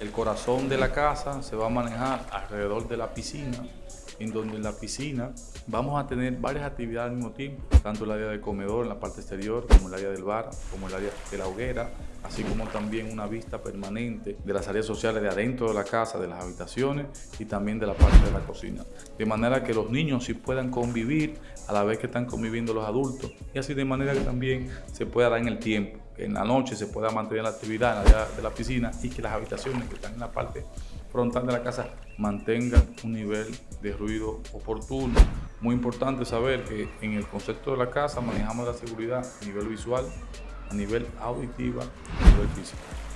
El corazón de la casa se va a manejar alrededor de la piscina, en donde en la piscina vamos a tener varias actividades al mismo tiempo, tanto el área de comedor en la parte exterior, como el área del bar, como el área de la hoguera, así como también una vista permanente de las áreas sociales de adentro de la casa, de las habitaciones y también de la parte de la cocina. De manera que los niños sí puedan convivir a la vez que están conviviendo los adultos y así de manera que también se pueda dar en el tiempo, en la noche se pueda mantener la actividad en la de la piscina y que las habitaciones que están en la parte frontal de la casa mantengan un nivel de ruido oportuno. Muy importante saber que en el concepto de la casa manejamos la seguridad a nivel visual, a nivel auditiva, a nivel físico.